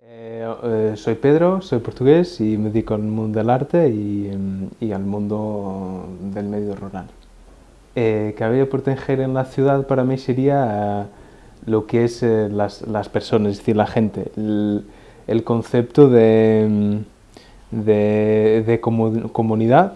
Eh, eh, soy Pedro, soy portugués y me dedico al mundo del arte y, y al mundo del medio rural. Eh, que había proteger en la ciudad para mí sería lo que es las, las, personas, es decir, la gente. El, el concepto de, de, de comunidad,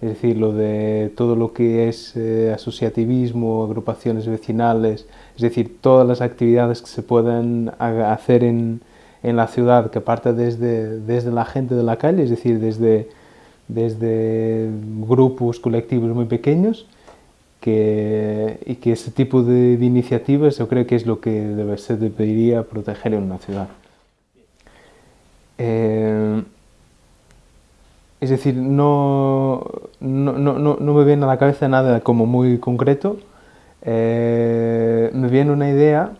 es decir, lo de todo lo que es asociativismo, agrupaciones vecinales, es decir, todas las actividades que se pueden hacer en, en la ciudad que parte desde, desde la gente de la calle, es decir, desde, desde grupos colectivos muy pequeños, que, y que ese tipo de, iniciativas yo creo que es lo que debe, se debería proteger en una ciudad. Eh, es decir, no, no, no, no, me viene a la cabeza nada como muy concreto, eh, me viene una idea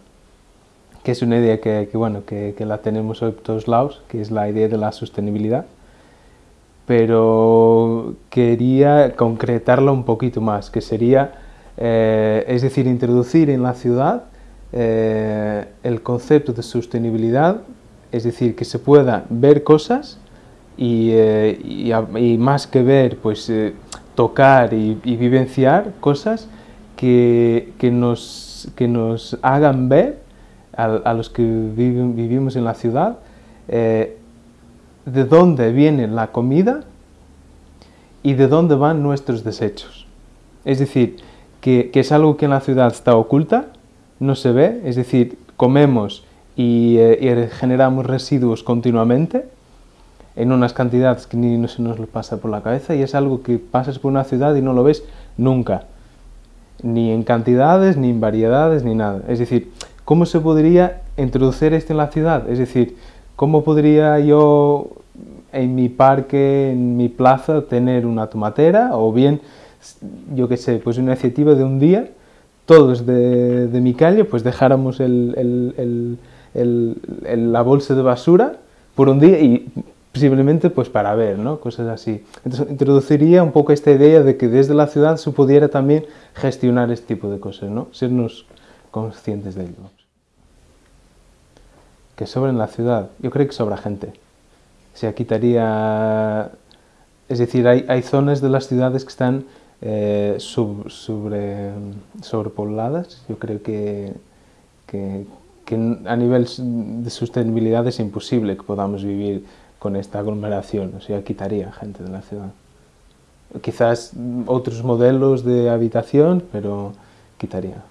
que es una idea que, que bueno, que, que, la tenemos por todos lados, que es la idea de la sostenibilidad, pero quería concretarla un poquito más, que sería, eh, es decir, introducir en la ciudad eh, el concepto de sostenibilidad, es decir, que se pueda ver cosas y, eh, y, más que ver, pues tocar y, y, vivenciar cosas que, que, nos, que nos hagan ver a, los que vivimos en la ciudad, eh, de dónde viene la comida y de dónde van nuestros desechos. Es decir, que, es algo que en la ciudad está oculta, no se ve, es decir, comemos y, eh, generamos residuos continuamente en unas cantidades que ni se nos pasa por la cabeza y es algo que pasas por una ciudad y no lo ves nunca, ni en cantidades, ni en variedades, ni nada. Es decir, ¿Cómo se podría introducir esto en la ciudad? Es decir, ¿cómo podría yo en mi parque, en mi plaza, tener una tomatera o bien, yo qué sé, pues una iniciativa de un día, todos de, de mi calle, pues dejáramos el, el, el, la bolsa de basura por un día y posiblemente pues para ver, ¿no? Cosas así. Entonces introduciría un poco esta idea de que desde la ciudad se pudiera también gestionar este tipo de cosas, ¿no? Sernos conscientes de ello. Que sobra en la ciudad, yo creo que sobra gente. Se quitaría, es decir, hay, hay zonas de las ciudades que están eh, sobre, sobrepobladas, yo creo que, que, que a nivel de sostenibilidad es imposible que podamos vivir con esta aglomeración, o sea, quitaría gente de la ciudad. Quizás otros modelos de habitación, pero quitaría.